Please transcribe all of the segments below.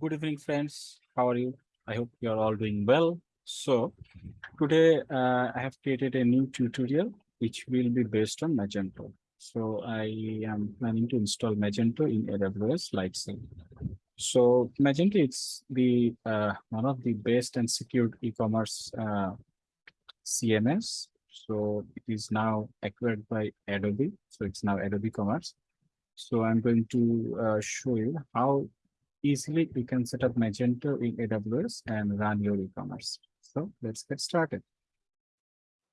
Good evening, friends. How are you? I hope you are all doing well. So today uh, I have created a new tutorial which will be based on Magento. So I am planning to install Magento in AWS Lightsail. So Magento is the uh, one of the best and secured e-commerce uh, CMS. So it is now acquired by Adobe. So it's now Adobe Commerce. So I'm going to uh, show you how easily you can set up Magento in AWS and run your e-commerce. So let's get started.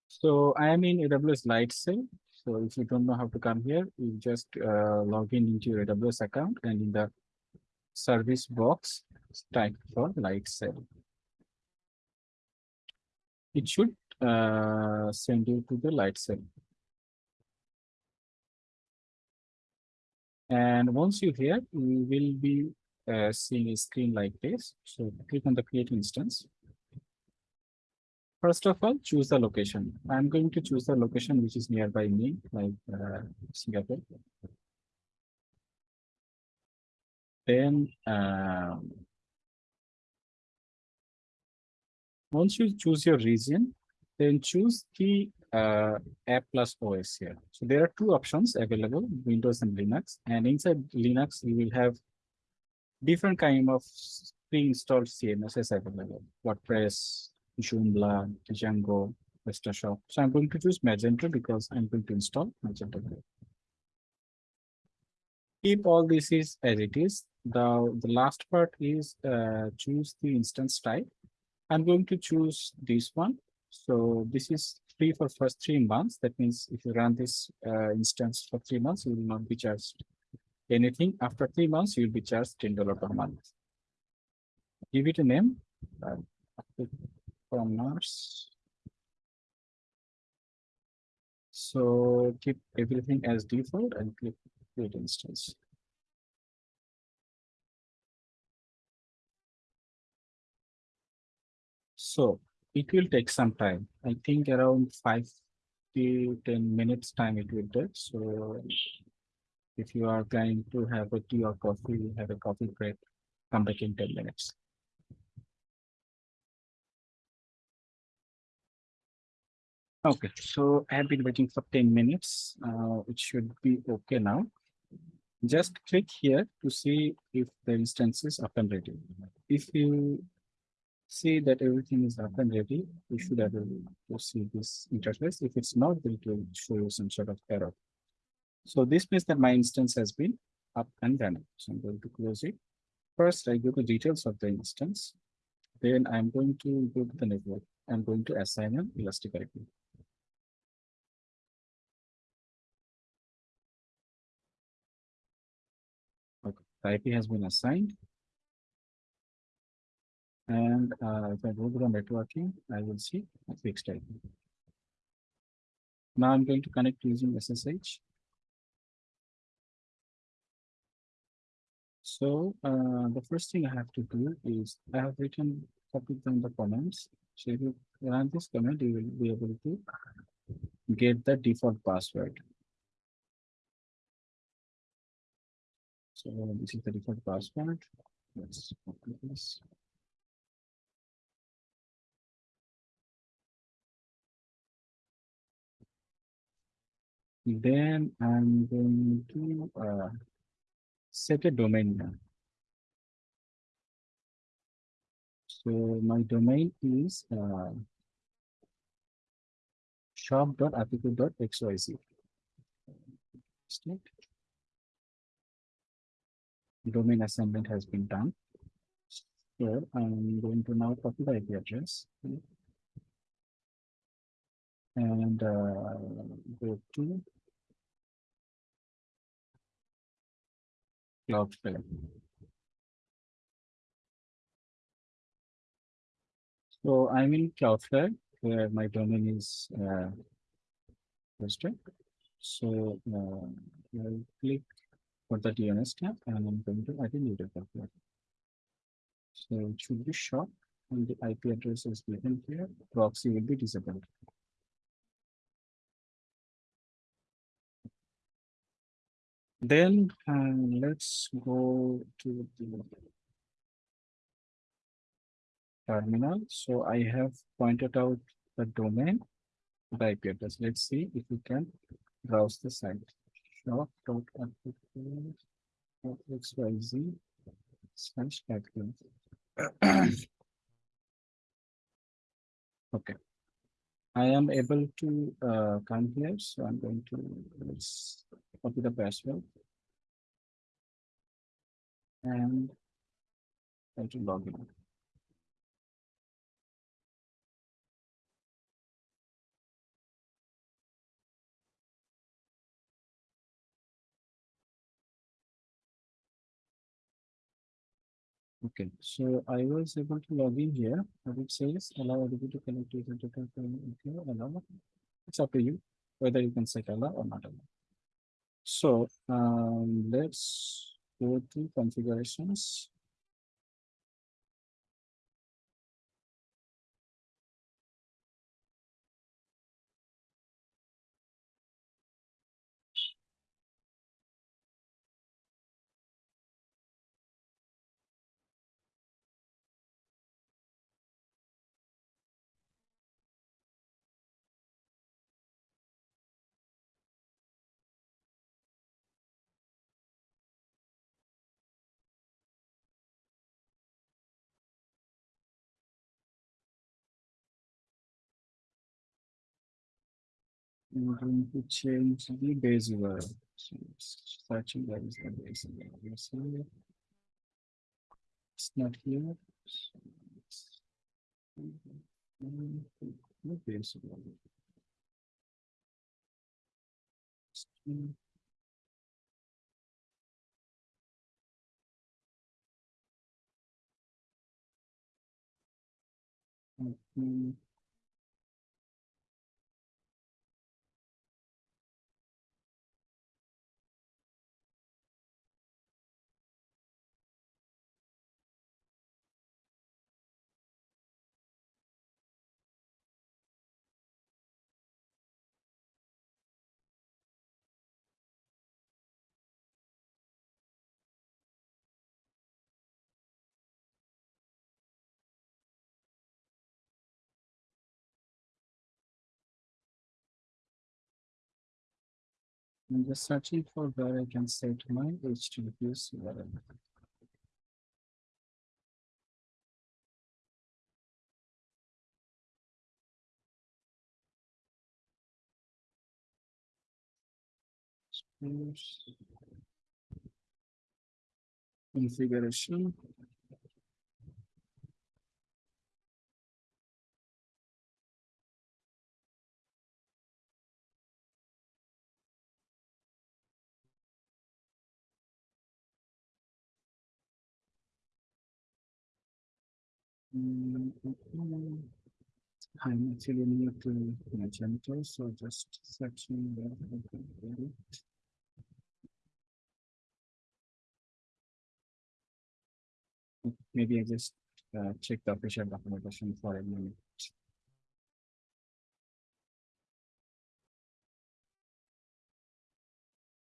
So I am in AWS Lightsail. So if you don't know how to come here, you just uh, log in into your AWS account and in the service box, type for Lightsail. It should uh, send you to the Lightsail. And once you here, you will be uh, seeing a screen like this. So click on the create instance. First of all, choose the location. I'm going to choose the location which is nearby me, like uh, Singapore. Then um, once you choose your region, then choose the uh, app plus OS here. So there are two options available, Windows and Linux. And inside Linux, you will have different kind of pre-installed CMSs available. WordPress, Joomla, Django, PrestaShop. So I'm going to choose Magento because I'm going to install Magento. Keep all this is as it is. The, the last part is uh, choose the instance type. I'm going to choose this one. So this is free for first three months. That means if you run this uh, instance for three months, you will not be charged anything after three months you'll be charged ten dollar per month. Give it a name. Uh, commerce so keep everything as default and click create instance. So it will take some time. I think around five to 10 minutes time it will take. So if you are planning to have a tea or coffee, have a coffee break, come back in 10 minutes. Okay, so I have been waiting for 10 minutes. Uh, it should be okay now. Just click here to see if the instance is up and ready. If you see that everything is up and ready, you should have to see this interface. If it's not, it will show you some sort of error. So this means that my instance has been up and running. So I'm going to close it. First, I go to details of the instance. Then I'm going to go to the network. I'm going to assign an elastic IP. Okay, the IP has been assigned. And uh, if I go to the networking, I will see a fixed IP. Now I'm going to connect using SSH. So uh, the first thing I have to do is I have written copied down the comments. So if you run this command, you will be able to get the default password. So this is the default password. Let's copy this. Then I'm going to uh, set a domain name. So my domain is uh, shop.applico.xyz. Domain assignment has been done. So I'm going to now copy the IP address and uh, go to Cloudflare. So I'm in Cloudflare where my domain is uh. So uh, I'll click for the DNS tab and I'm going to add a new data So it should be short and the IP address is given here. Proxy will be disabled. Then uh, let's go to the terminal. So I have pointed out the domain, the IP address. Let's see if we can browse the site. shop.xyz slash. Okay. I am able to uh, come here, so I'm going to let's copy the password. And try to log in. Okay, so I was able to log in here, but it says allow everybody to connect to the. Okay, allow. It's up to you whether you can set allow or not allow. So um, let's go to configurations. I'm going to change the base it's searching that is the base it? It's not here. The base URL. String. I'm just searching for where I can set my HTTPS URL. Configuration. I'm actually new to Magento, so just get it. Maybe I just uh, check the official documentation for a minute.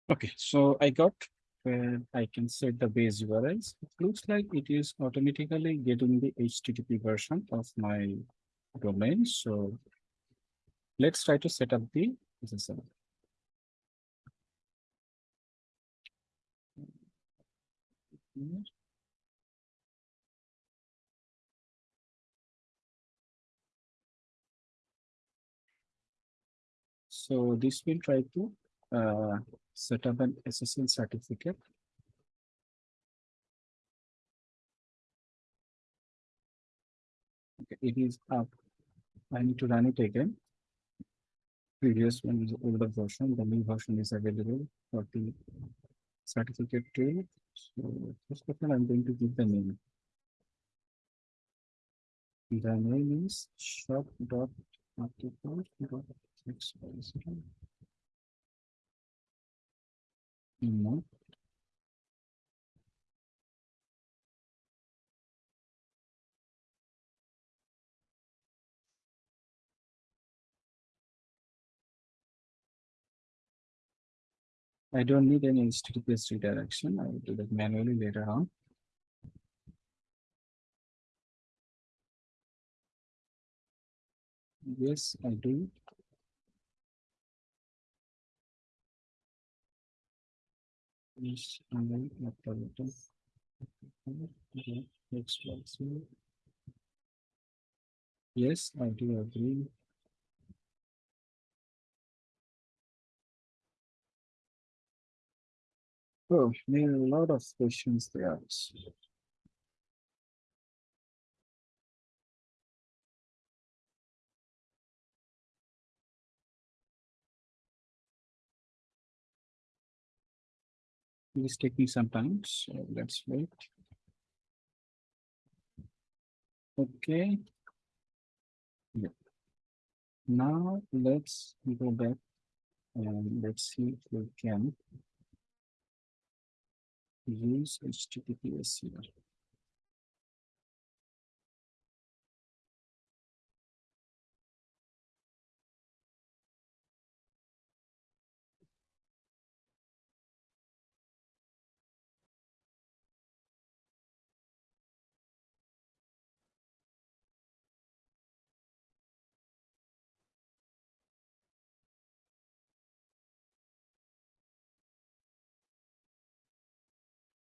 Okay, so I got where I can set the base URLs. It looks like it is automatically getting the HTTP version of my domain. So let's try to set up the SSL. So this will try to uh, set up an SSL certificate. Okay, it is up. I need to run it again. Previous one is older version, the new version is available for the certificate tool. So first of all, I'm going to give the name. The name is shop No. I don't need any HTTPS redirection. I will do that manually later on. Yes, I do. Yes, I will upload it. Okay, next one, so- Yes, I do agree. Oh, there are a lot of questions there. Please take me some time, so let's wait. Okay. Yeah. Now let's go back and let's see if we can use HTTPS here.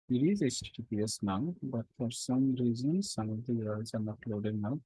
It is HTTPS now, but for some reason, some of the URLs are not loading out.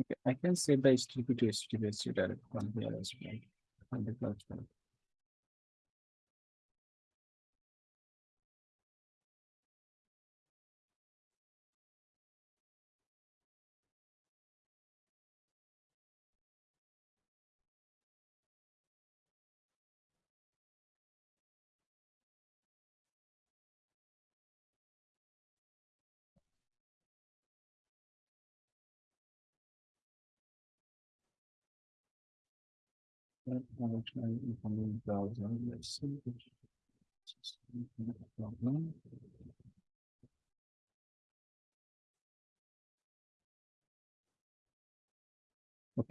Okay, I can set the HTTP to HTTPS direct from here as well. on the. Okay,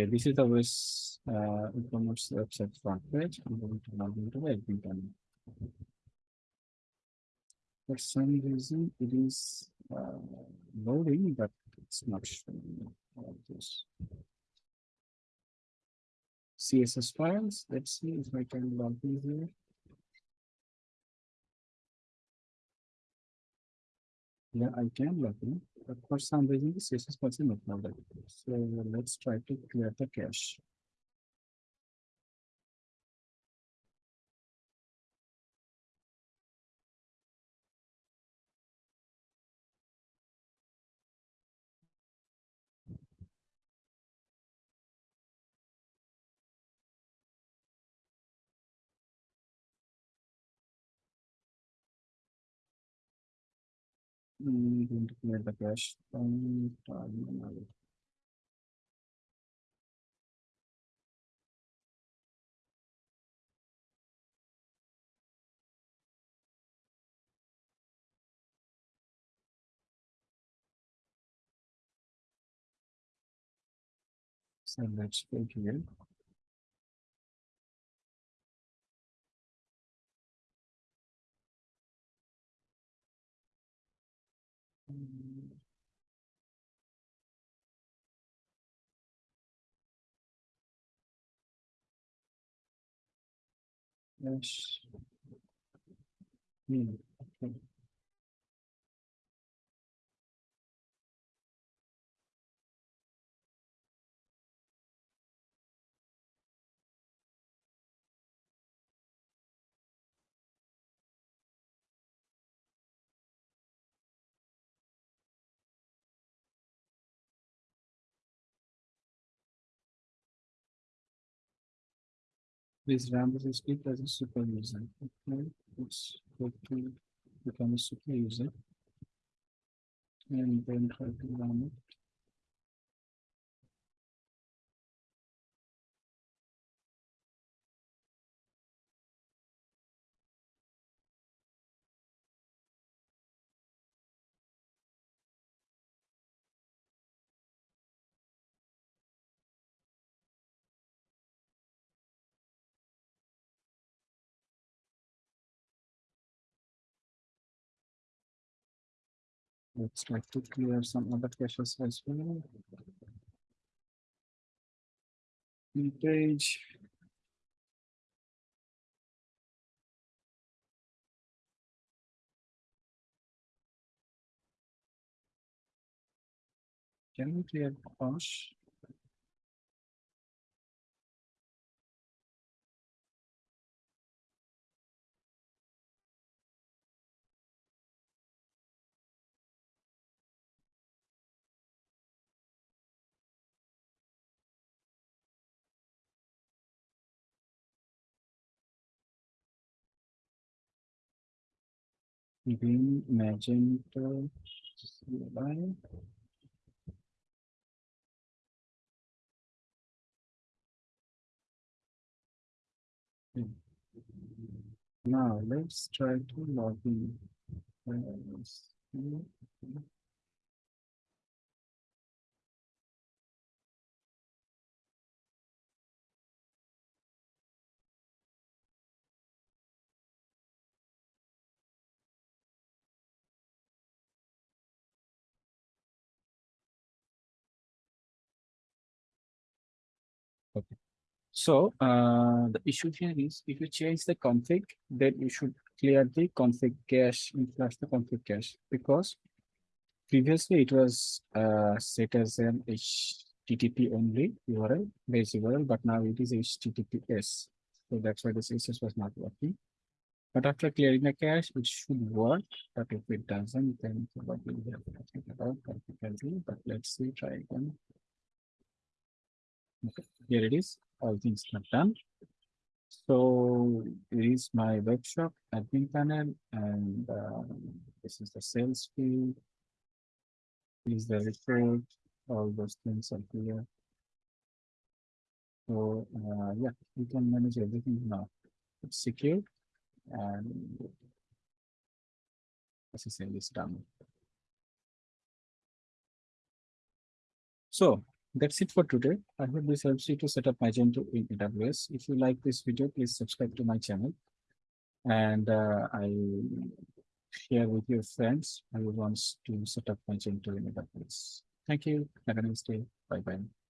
this is the West uh, e-commerce website front page. I'm going to log into admin. For some reason, it is uh, loading, but it's not showing all this. CSS files, let's see if I can log in here. Yeah, I can log in, but for some reason, the CSS files are not loaded. So let's try to clear the cache. Mm, going to clear the cache. Terminal. So let's go here. Yes. Hmm, okay. This script as a super user. Okay, let's go to become a super user. And then try to run it. Let's try to clear some other caches as well. Page. Can we clear cache? Green, magenta, line. Now let's try to log in. So uh, the issue here is if you change the config, then you should clear the config cache and flush the config cache because previously it was uh, set as an HTTP only URL base URL, but now it is HTTPS. So that's why the CSS was not working. But after clearing the cache, it should work. But if it doesn't, then will we have to think about difficulty. But let's see, try again. Okay, here it is. All things are done. So it is my workshop admin panel, and um, this is the sales field. Is the report, all those things are here. So uh, yeah, you can manage everything now. It's secure and SSL is done. So that's it for today. I hope this helps you to set up Magento in AWS. If you like this video, please subscribe to my channel. And uh, I share with your friends who wants to set up Magento in AWS. Thank you. Have a nice day. Bye bye.